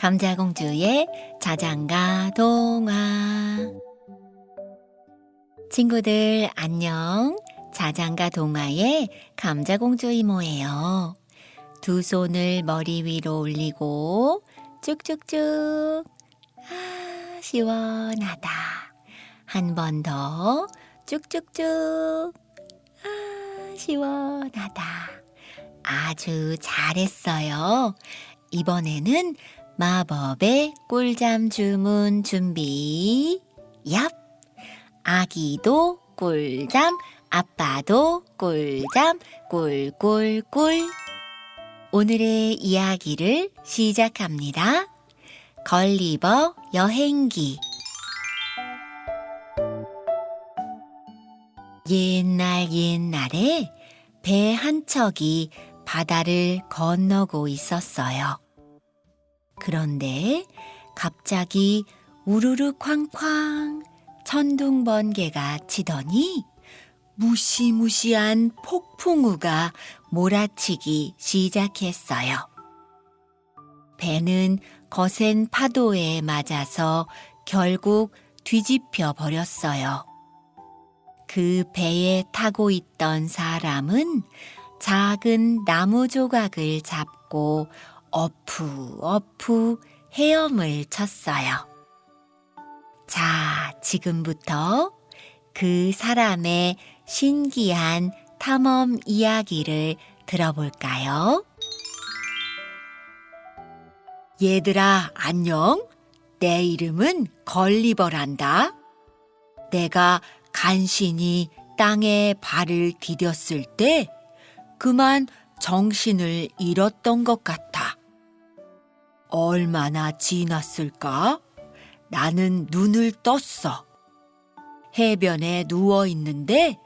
감자공주의 자장가 동화. 친구들 안녕. 자장가 동화의 감자공주 이모예요. 두 손을 머리 위로 올리고 쭉쭉쭉. 아 시원하다. 한 번 더 쭉쭉쭉. 아 시원하다. 아주 잘했어요. 이번에는 마법의 꿀잠 주문 준비. 얍! 아기도 꿀잠, 아빠도 꿀잠, 꿀꿀꿀. 오늘의 이야기를 시작합니다. 걸리버 여행기. 옛날 옛날에 배 한 척이 바다를 건너고 있었어요. 그런데 갑자기 우르르 쾅쾅 천둥 번개가 치더니 무시무시한 폭풍우가 몰아치기 시작했어요. 배는 거센 파도에 맞아서 결국 뒤집혀 버렸어요. 그 배에 타고 있던 사람은 작은 나무 조각을 잡고 어푸 어푸 헤엄을 쳤어요. 자, 지금부터 그 사람의 신기한 탐험 이야기를 들어볼까요? 얘들아, 안녕. 내 이름은 걸리버란다. 내가 간신히 땅에 발을 디뎠을 때 그만 정신을 잃었던 것 같아. 얼마나 지났을까? 나는 눈을 떴어. 해변에 누워 있는데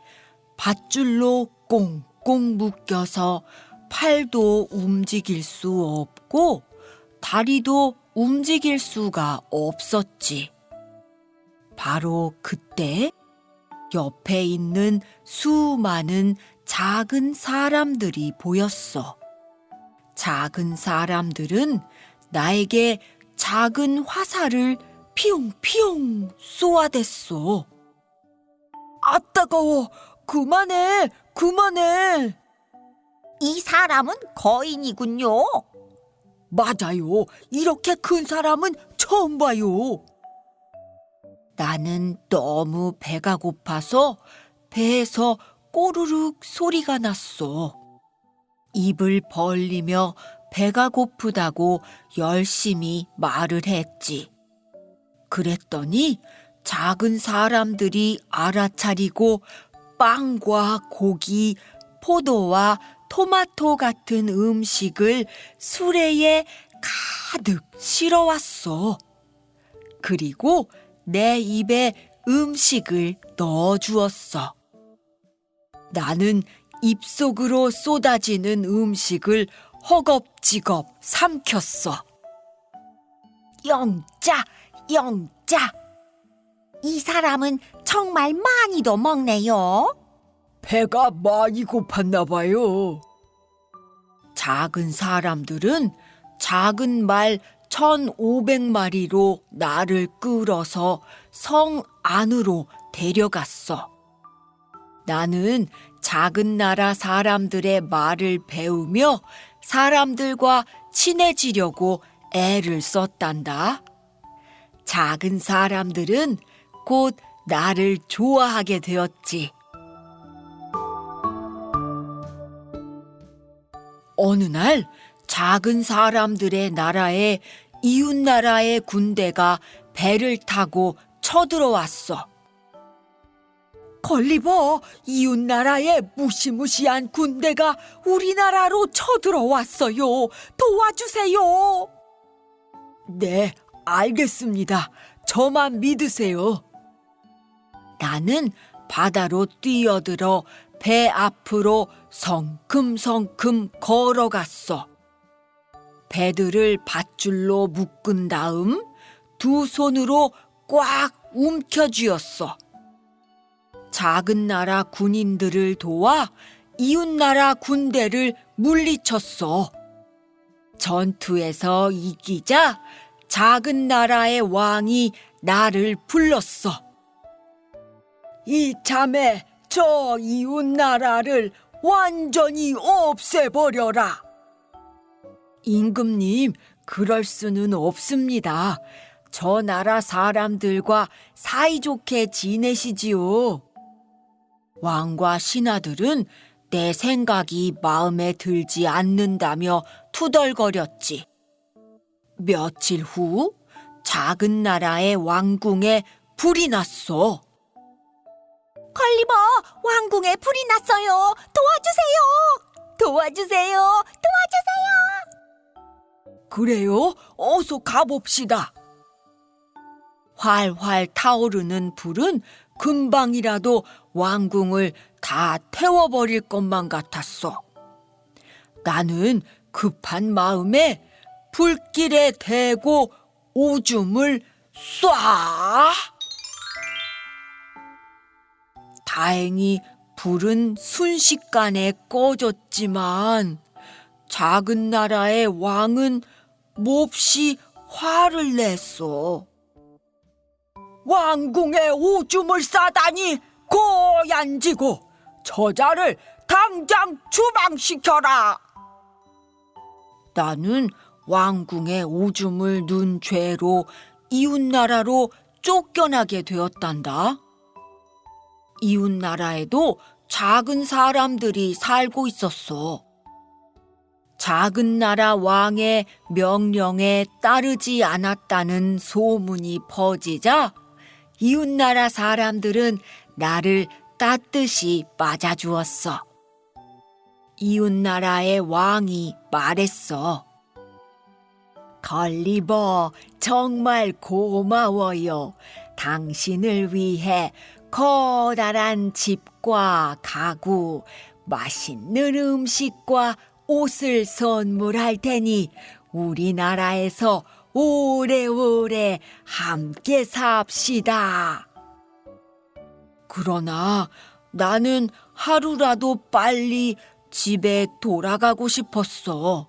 밧줄로 꽁꽁 묶여서 팔도 움직일 수 없고 다리도 움직일 수가 없었지. 바로 그때 옆에 있는 수많은 작은 사람들이 보였어. 작은 사람들은 나에게 작은 화살을 피용피용 쏘아댔어. 아, 따가워. 그만해. 그만해. 이 사람은 거인이군요. 맞아요. 이렇게 큰 사람은 처음 봐요. 나는 너무 배가 고파서 배에서 꼬르륵 소리가 났어. 입을 벌리며 배가 고프다고 열심히 말을 했지. 그랬더니 작은 사람들이 알아차리고 빵과 고기, 포도와 토마토 같은 음식을 수레에 가득 실어왔어. 그리고 내 입에 음식을 넣어 주었어. 나는 입속으로 쏟아지는 음식을 허겁지겁 삼켰어. 영자, 영자. 이 사람은 정말 많이도 먹네요. 배가 많이 고팠나 봐요. 작은 사람들은 작은 말 1,500마리로 나를 끌어서 성 안으로 데려갔어. 나는 작은 나라 사람들의 말을 배우며 사람들과 친해지려고 애를 썼단다. 작은 사람들은 곧 나를 좋아하게 되었지. 어느 날 작은 사람들의 나라에 이웃 나라의 군대가 배를 타고 쳐들어왔어. 걸리버, 이웃 나라의 무시무시한 군대가 우리나라로 쳐들어왔어요. 도와주세요. 네, 알겠습니다. 저만 믿으세요. 나는 바다로 뛰어들어 배 앞으로 성큼성큼 걸어갔어. 배들을 밧줄로 묶은 다음 두 손으로 꽉 움켜쥐었어. 작은 나라 군인들을 도와 이웃 나라 군대를 물리쳤어. 전투에서 이기자 작은 나라의 왕이 나를 불렀어. 이참에 저 이웃 나라를 완전히 없애버려라. 임금님, 그럴 수는 없습니다. 저 나라 사람들과 사이좋게 지내시지요. 왕과 신하들은 내 생각이 마음에 들지 않는다며 투덜거렸지. 며칠 후 작은 나라의 왕궁에 불이 났어. 걸리버, 왕궁에 불이 났어요. 도와주세요. 도와주세요. 도와주세요. 그래요? 어서 가봅시다. 활활 타오르는 불은 금방이라도 왕궁을 다 태워버릴 것만 같았어. 나는 급한 마음에 불길에 대고 오줌을 쏴! 다행히 불은 순식간에 꺼졌지만 작은 나라의 왕은 몹시 화를 냈어. 왕궁에 오줌을 싸다니 고얀지고 저자를 당장 추방시켜라. 나는 왕궁에 오줌을 눈 죄로 이웃나라로 쫓겨나게 되었단다. 이웃나라에도 작은 사람들이 살고 있었어. 작은 나라 왕의 명령에 따르지 않았다는 소문이 퍼지자 이웃나라 사람들은 나를 따뜻이 맞아주었어. 이웃나라의 왕이 말했어. 걸리버, 정말 고마워요. 당신을 위해 커다란 집과 가구, 맛있는 음식과 옷을 선물할 테니 우리나라에서 오래오래 함께 삽시다. 그러나 나는 하루라도 빨리 집에 돌아가고 싶었어.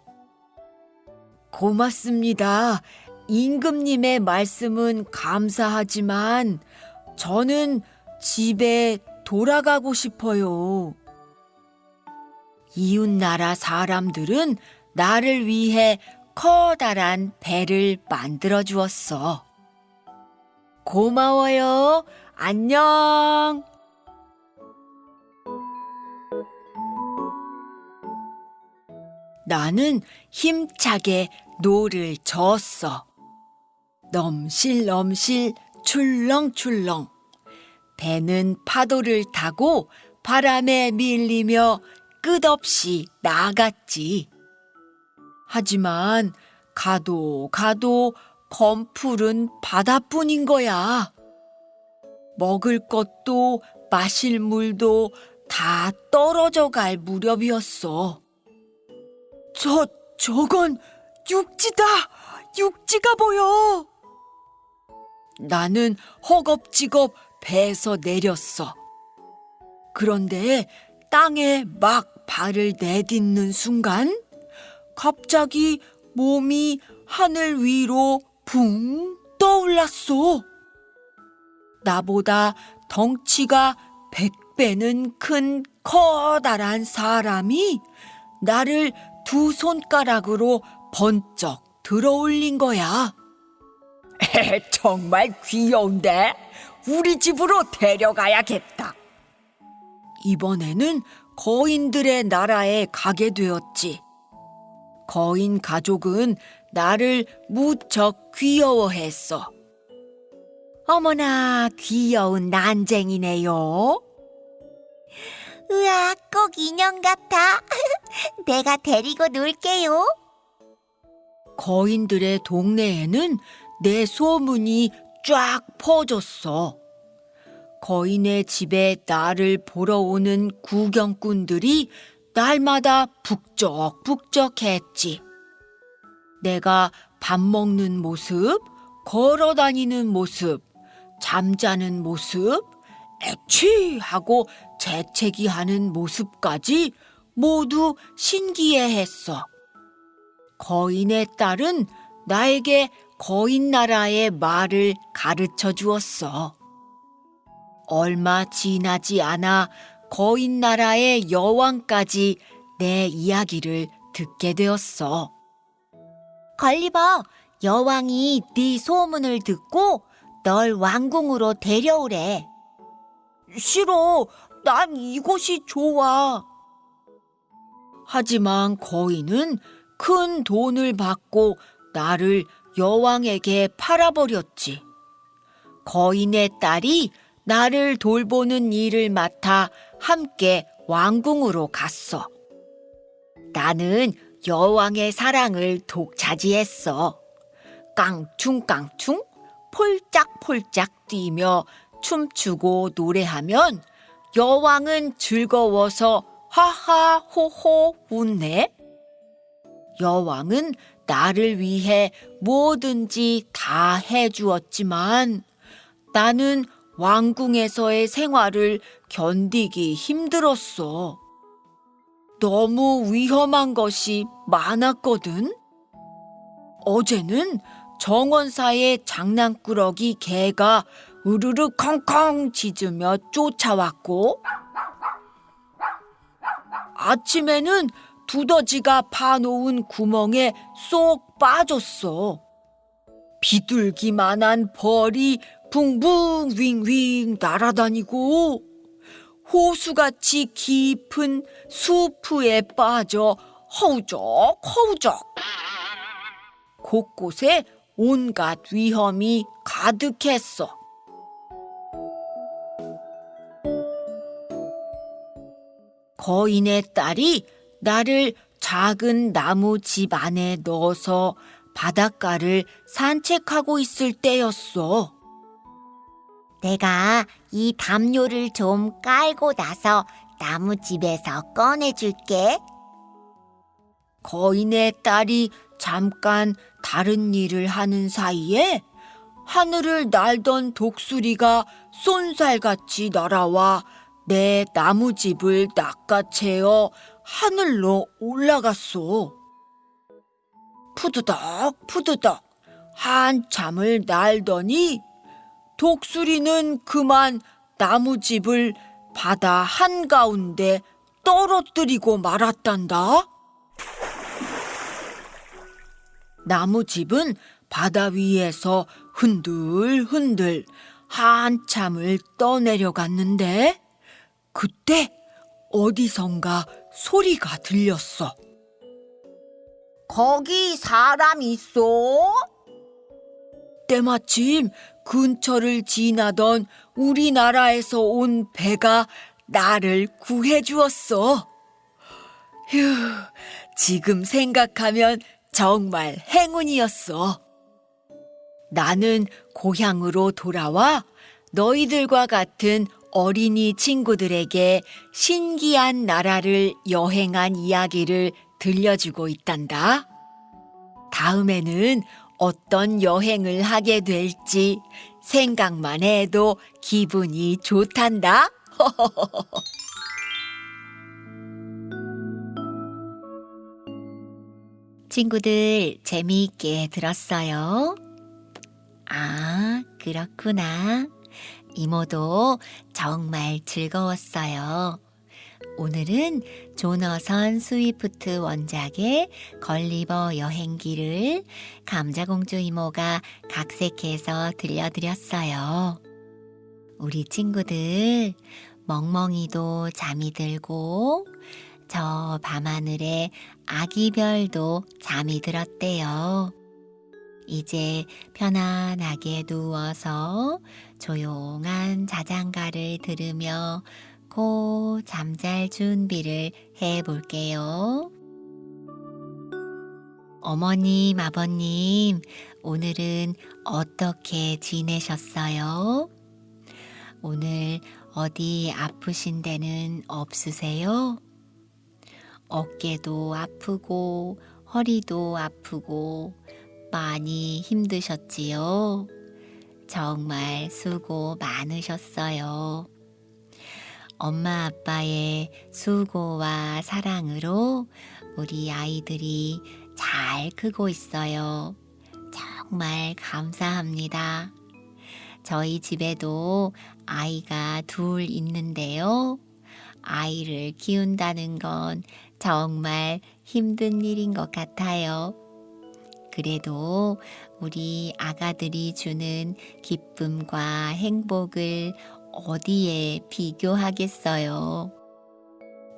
고맙습니다. 임금님의 말씀은 감사하지만 저는 집에 돌아가고 싶어요. 이웃나라 사람들은 나를 위해 커다란 배를 만들어 주었어. 고마워요. 안녕. 나는 힘차게 노를 저었어. 넘실넘실 출렁출렁. 배는 파도를 타고 바람에 밀리며 끝없이 나갔지. 하지만 가도 가도 검푸른 바다뿐인 거야. 먹을 것도 마실 물도 다 떨어져 갈 무렵이었어. 저, 저건 육지다! 육지가 보여! 나는 허겁지겁 배에서 내렸어. 그런데 땅에 막 발을 내딛는 순간 갑자기 몸이 하늘 위로 붕 떠올랐어. 나보다 덩치가 백 배는 큰 커다란 사람이 나를 두 손가락으로 번쩍 들어올린 거야. 정말 귀여운데? 우리 집으로 데려가야겠다. 이번에는 거인들의 나라에 가게 되었지. 거인 가족은 나를 무척 귀여워했어. 어머나, 귀여운 난쟁이네요. 으아, 꼭 인형 같아. 내가 데리고 놀게요. 거인들의 동네에는 내 소문이 쫙 퍼졌어. 거인의 집에 나를 보러 오는 구경꾼들이 날마다 북적북적했지. 내가 밥 먹는 모습, 걸어 다니는 모습, 잠자는 모습, 애취 하고 재채기 하는 모습까지 모두 신기해 했어. 거인의 딸은 나에게 거인 나라의 말을 가르쳐 주었어. 얼마 지나지 않아 거인 나라의 여왕까지 내 이야기를 듣게 되었어. 걸리버, 여왕이 네 소문을 듣고 널 왕궁으로 데려오래. 싫어. 난 이곳이 좋아. 하지만 거인은 큰 돈을 받고 나를 여왕에게 팔아버렸지. 거인의 딸이 나를 돌보는 일을 맡아 함께 왕궁으로 갔어. 나는 여왕의 사랑을 독차지했어. 깡충깡충, 폴짝폴짝 뛰며 춤추고 노래하면 여왕은 즐거워서 하하 호호 웃네. 여왕은 나를 위해 뭐든지 다 해주었지만 나는 왕궁에서의 생활을 견디기 힘들었어. 너무 위험한 것이 많았거든. 어제는 정원사의 장난꾸러기 개가 으르르 컹컹 짖으며 쫓아왔고, 아침에는 두더지가 파놓은 구멍에 쏙 빠졌어. 비둘기만한 벌이 붕붕 윙윙 날아다니고 호수같이 깊은 수프에 빠져 허우적 허우적 곳곳에 온갖 위험이 가득했어. 거인의 딸이 나를 작은 나무 집 안에 넣어서 바닷가를 산책하고 있을 때였어. 내가 이 담요를 좀 깔고 나서 나무집에서 꺼내줄게. 거인의 딸이 잠깐 다른 일을 하는 사이에 하늘을 날던 독수리가 쏜살같이 날아와 내 나무집을 낚아채어 하늘로 올라갔어. 푸드덕 푸드덕 한참을 날더니 독수리는 그만 나무집을 바다 한가운데 떨어뜨리고 말았단다. 나무집은 바다 위에서 흔들흔들 한참을 떠내려갔는데 그때 어디선가 소리가 들렸어. 거기 사람 있어? 때마침 근처를 지나던 우리나라에서 온 배가 나를 구해 주었어. 휴, 지금 생각하면 정말 행운이었어. 나는 고향으로 돌아와 너희들과 같은 어린이 친구들에게 신기한 나라를 여행한 이야기를 들려주고 있단다. 다음에는 어떤 여행을 하게 될지 생각만 해도 기분이 좋단다. 친구들 재미있게 들었어요? 아, 그렇구나. 이모도 정말 즐거웠어요. 오늘은 조너선 스위프트 원작의 걸리버 여행기를 감자공주 이모가 각색해서 들려드렸어요. 우리 친구들, 멍멍이도 잠이 들고, 저 밤하늘에 아기별도 잠이 들었대요. 이제 편안하게 누워서 조용한 자장가를 들으며 고 잠잘 준비를 해 볼게요. 어머님, 아버님, 오늘은 어떻게 지내셨어요? 오늘 어디 아프신 데는 없으세요? 어깨도 아프고 허리도 아프고 많이 힘드셨지요? 정말 수고 많으셨어요. 엄마 아빠의 수고와 사랑으로 우리 아이들이 잘 크고 있어요. 정말 감사합니다. 저희 집에도 아이가 둘 있는데요. 아이를 키운다는 건 정말 힘든 일인 것 같아요. 그래도 우리 아가들이 주는 기쁨과 행복을 어디에 비교하겠어요.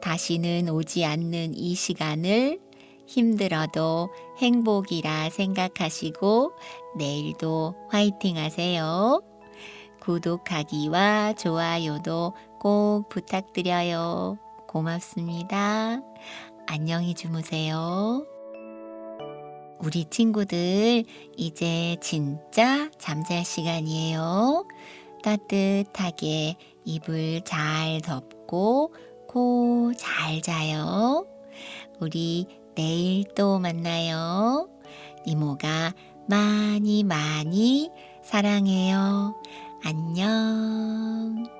다시는 오지 않는 이 시간을 힘들어도 행복이라 생각하시고 내일도 화이팅 하세요. 구독하기와 좋아요도 꼭 부탁드려요. 고맙습니다. 안녕히 주무세요. 우리 친구들, 이제 진짜 잠잘 시간이에요. 따뜻하게 이불 잘 덮고 코 잘 자요. 우리 내일 또 만나요. 이모가 많이 많이 사랑해요. 안녕.